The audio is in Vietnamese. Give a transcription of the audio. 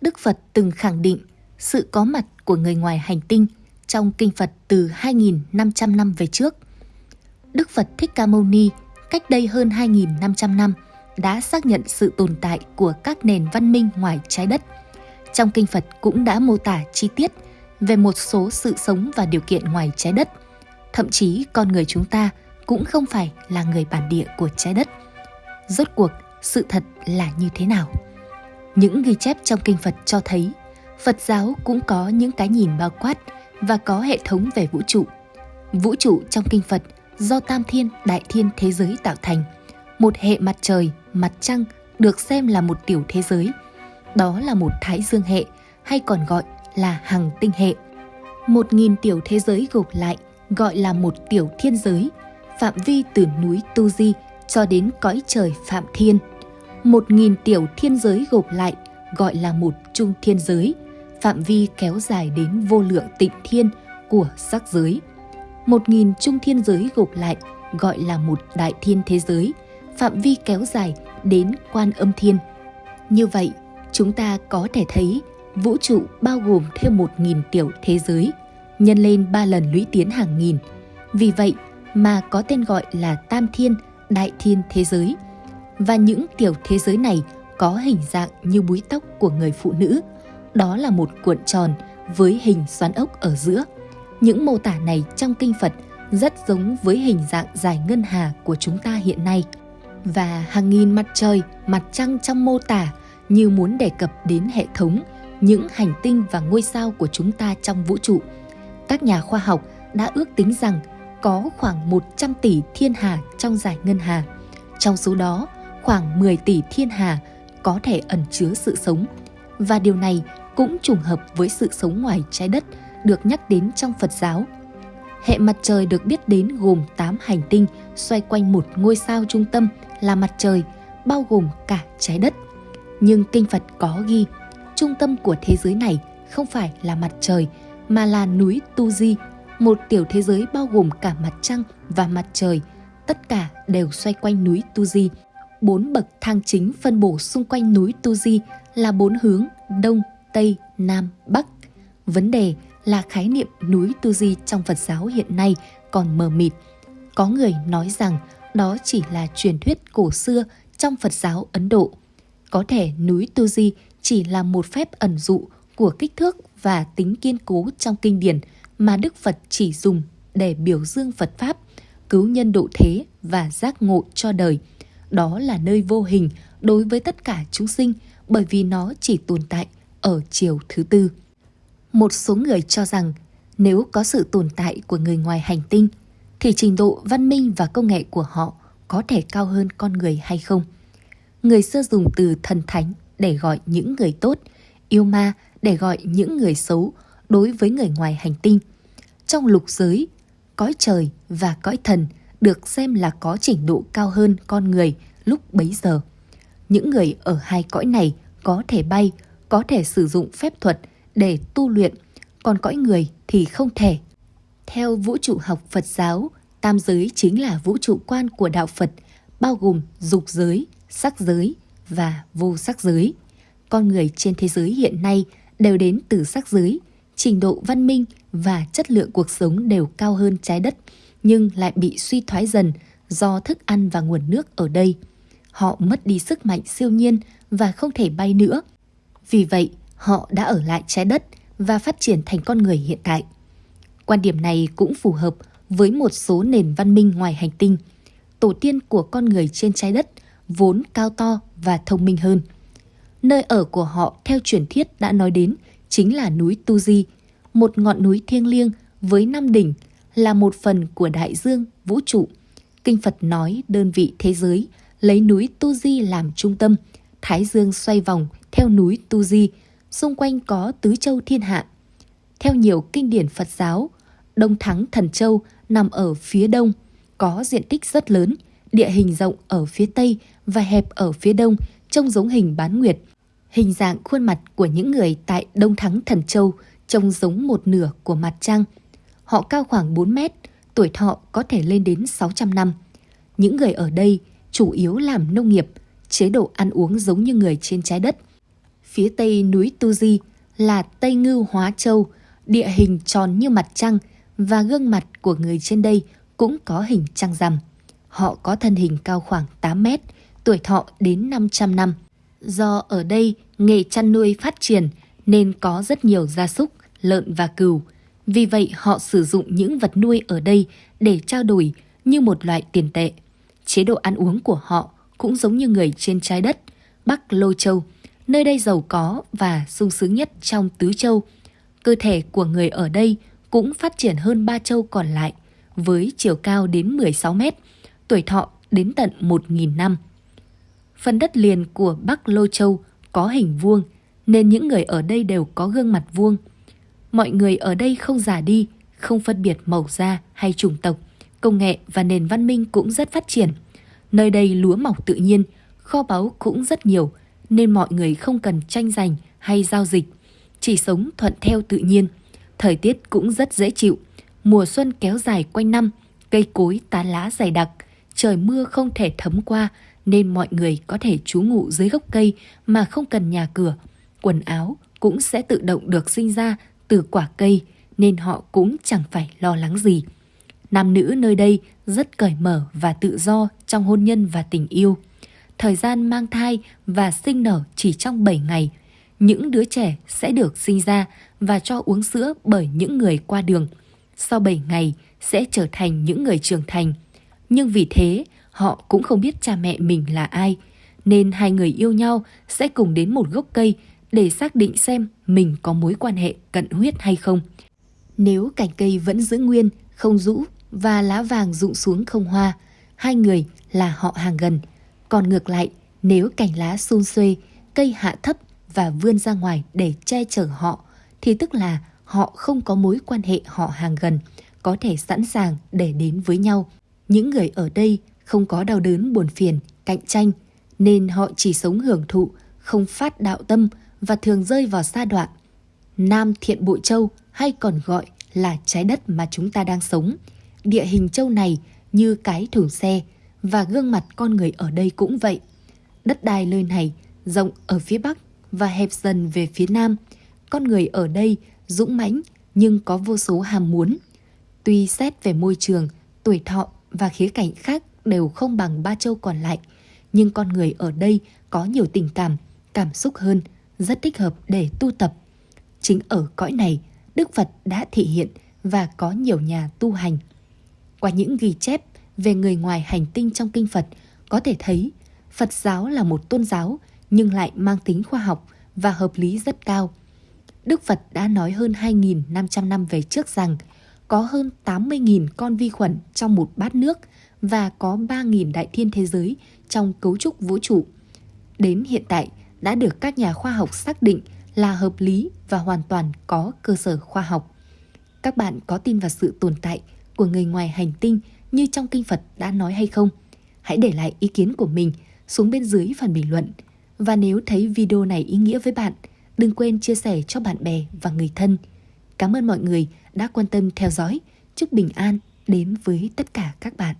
Đức Phật từng khẳng định sự có mặt của người ngoài hành tinh trong kinh Phật từ 2.500 năm về trước. Đức Phật Thích Ca Mâu Ni cách đây hơn 2.500 năm đã xác nhận sự tồn tại của các nền văn minh ngoài trái đất. Trong kinh Phật cũng đã mô tả chi tiết về một số sự sống và điều kiện ngoài trái đất. Thậm chí con người chúng ta cũng không phải là người bản địa của trái đất. Rốt cuộc, sự thật là như thế nào? Những ghi chép trong kinh Phật cho thấy Phật giáo cũng có những cái nhìn bao quát và có hệ thống về vũ trụ. Vũ trụ trong kinh Phật do tam thiên đại thiên thế giới tạo thành. Một hệ mặt trời, mặt trăng được xem là một tiểu thế giới. Đó là một thái dương hệ hay còn gọi là hằng tinh hệ. Một nghìn tiểu thế giới gộp lại gọi là một tiểu thiên giới, phạm vi từ núi Tu Di cho đến cõi trời Phạm Thiên. Một nghìn tiểu thiên giới gộp lại gọi là một trung thiên giới, phạm vi kéo dài đến vô lượng tịnh thiên của sắc giới. Một nghìn trung thiên giới gộp lại gọi là một đại thiên thế giới, phạm vi kéo dài đến quan âm thiên. Như vậy, chúng ta có thể thấy vũ trụ bao gồm thêm một nghìn tiểu thế giới, nhân lên ba lần lũy tiến hàng nghìn. Vì vậy mà có tên gọi là Tam Thiên, Đại Thiên thế giới. Và những tiểu thế giới này có hình dạng như búi tóc của người phụ nữ. Đó là một cuộn tròn với hình xoắn ốc ở giữa. Những mô tả này trong kinh Phật rất giống với hình dạng dài ngân hà của chúng ta hiện nay. Và hàng nghìn mặt trời, mặt trăng trong mô tả như muốn đề cập đến hệ thống, những hành tinh và ngôi sao của chúng ta trong vũ trụ. Các nhà khoa học đã ước tính rằng có khoảng 100 tỷ thiên hà trong giải ngân hà. Trong số đó, khoảng 10 tỷ thiên hà có thể ẩn chứa sự sống. Và điều này cũng trùng hợp với sự sống ngoài trái đất được nhắc đến trong Phật giáo. Hệ mặt trời được biết đến gồm 8 hành tinh xoay quanh một ngôi sao trung tâm là mặt trời, bao gồm cả trái đất. Nhưng kinh Phật có ghi, trung tâm của thế giới này không phải là mặt trời mà là núi Tu Di, một tiểu thế giới bao gồm cả mặt trăng và mặt trời. Tất cả đều xoay quanh núi Tu Di. Bốn bậc thang chính phân bổ xung quanh núi Tu Di là bốn hướng Đông, Tây, Nam, Bắc. Vấn đề là khái niệm núi Tu Di trong Phật giáo hiện nay còn mờ mịt. Có người nói rằng đó chỉ là truyền thuyết cổ xưa trong Phật giáo Ấn Độ. Có thể núi Tu Di chỉ là một phép ẩn dụ của kích thước và tính kiên cố trong kinh điển mà Đức Phật chỉ dùng để biểu dương Phật Pháp, cứu nhân độ thế và giác ngộ cho đời. Đó là nơi vô hình đối với tất cả chúng sinh bởi vì nó chỉ tồn tại ở chiều thứ tư. Một số người cho rằng nếu có sự tồn tại của người ngoài hành tinh thì trình độ văn minh và công nghệ của họ có thể cao hơn con người hay không. Người xưa dùng từ thần thánh để gọi những người tốt, yêu ma để gọi những người xấu đối với người ngoài hành tinh. Trong lục giới, cõi trời và cõi thần được xem là có trình độ cao hơn con người lúc bấy giờ. Những người ở hai cõi này có thể bay, có thể sử dụng phép thuật để tu luyện, còn cõi người thì không thể. Theo vũ trụ học Phật giáo, tam giới chính là vũ trụ quan của đạo Phật, bao gồm dục giới, sắc giới và vô sắc giới. Con người trên thế giới hiện nay đều đến từ sắc giới, trình độ văn minh và chất lượng cuộc sống đều cao hơn trái đất, nhưng lại bị suy thoái dần do thức ăn và nguồn nước ở đây. Họ mất đi sức mạnh siêu nhiên và không thể bay nữa. Vì vậy, họ đã ở lại trái đất và phát triển thành con người hiện tại. Quan điểm này cũng phù hợp với một số nền văn minh ngoài hành tinh. Tổ tiên của con người trên trái đất vốn cao to và thông minh hơn. Nơi ở của họ theo truyền thuyết đã nói đến chính là núi Tu Di, một ngọn núi thiêng liêng với năm đỉnh là một phần của đại dương vũ trụ. Kinh Phật nói đơn vị thế giới lấy núi Tu Di làm trung tâm, Thái Dương xoay vòng theo núi Tu Di, xung quanh có tứ châu thiên hạ. Theo nhiều kinh điển Phật giáo, Đông Thắng Thần Châu nằm ở phía đông, có diện tích rất lớn, địa hình rộng ở phía tây và hẹp ở phía đông, trông giống hình bán nguyệt. Hình dạng khuôn mặt của những người tại Đông Thắng Thần Châu trông giống một nửa của mặt trăng. Họ cao khoảng 4 mét, tuổi thọ có thể lên đến 600 năm. Những người ở đây chủ yếu làm nông nghiệp, chế độ ăn uống giống như người trên trái đất. phía tây núi Tu Di là Tây Ngưu Hóa Châu, địa hình tròn như mặt trăng và gương mặt của người trên đây cũng có hình trăng rằm. Họ có thân hình cao khoảng 8 mét, tuổi thọ đến 500 năm. Do ở đây nghề chăn nuôi phát triển nên có rất nhiều gia súc, lợn và cừu. Vì vậy họ sử dụng những vật nuôi ở đây để trao đổi như một loại tiền tệ. Chế độ ăn uống của họ cũng giống như người trên trái đất, Bắc Lô Châu, nơi đây giàu có và sung sướng nhất trong tứ châu. Cơ thể của người ở đây cũng phát triển hơn ba châu còn lại, với chiều cao đến 16 mét, tuổi thọ đến tận 1.000 năm. Phần đất liền của Bắc Lô Châu có hình vuông, nên những người ở đây đều có gương mặt vuông. Mọi người ở đây không già đi, không phân biệt màu da hay chủng tộc, công nghệ và nền văn minh cũng rất phát triển. Nơi đây lúa mọc tự nhiên, kho báu cũng rất nhiều, nên mọi người không cần tranh giành hay giao dịch, chỉ sống thuận theo tự nhiên. Thời tiết cũng rất dễ chịu, mùa xuân kéo dài quanh năm, cây cối tán lá dày đặc, trời mưa không thể thấm qua nên mọi người có thể trú ngụ dưới gốc cây mà không cần nhà cửa. Quần áo cũng sẽ tự động được sinh ra từ quả cây nên họ cũng chẳng phải lo lắng gì. Nam nữ nơi đây rất cởi mở và tự do trong hôn nhân và tình yêu. Thời gian mang thai và sinh nở chỉ trong 7 ngày. Những đứa trẻ sẽ được sinh ra và cho uống sữa bởi những người qua đường. Sau 7 ngày sẽ trở thành những người trưởng thành. Nhưng vì thế, họ cũng không biết cha mẹ mình là ai, nên hai người yêu nhau sẽ cùng đến một gốc cây để xác định xem mình có mối quan hệ cận huyết hay không. Nếu cành cây vẫn giữ nguyên, không rũ và lá vàng rụng xuống không hoa, hai người là họ hàng gần. Còn ngược lại, nếu cành lá xun xuê, cây hạ thấp và vươn ra ngoài để che chở họ, thì tức là họ không có mối quan hệ họ hàng gần, có thể sẵn sàng để đến với nhau. Những người ở đây không có đau đớn buồn phiền, cạnh tranh, nên họ chỉ sống hưởng thụ, không phát đạo tâm và thường rơi vào sa đoạn. Nam Thiện Bội Châu hay còn gọi là trái đất mà chúng ta đang sống. Địa hình châu này như cái thùng xe và gương mặt con người ở đây cũng vậy. Đất đai nơi này rộng ở phía bắc và hẹp dần về phía nam. Con người ở đây dũng mãnh nhưng có vô số ham muốn. Tuy xét về môi trường, tuổi thọ và khía cạnh khác đều không bằng ba châu còn lại, nhưng con người ở đây có nhiều tình cảm, cảm xúc hơn, rất thích hợp để tu tập. Chính ở cõi này, Đức Phật đã thị hiện và có nhiều nhà tu hành. Qua những ghi chép về người ngoài hành tinh trong kinh Phật, có thể thấy Phật giáo là một tôn giáo nhưng lại mang tính khoa học và hợp lý rất cao. Đức Phật đã nói hơn 2.500 năm về trước rằng có hơn 80.000 con vi khuẩn trong một bát nước và có 3.000 đại thiên thế giới trong cấu trúc vũ trụ. Đến hiện tại đã được các nhà khoa học xác định là hợp lý và hoàn toàn có cơ sở khoa học. Các bạn có tin vào sự tồn tại của người ngoài hành tinh như trong kinh Phật đã nói hay không? Hãy để lại ý kiến của mình xuống bên dưới phần bình luận. Và nếu thấy video này ý nghĩa với bạn, đừng quên chia sẻ cho bạn bè và người thân. Cảm ơn mọi người đã quan tâm theo dõi. Chúc bình an đến với tất cả các bạn.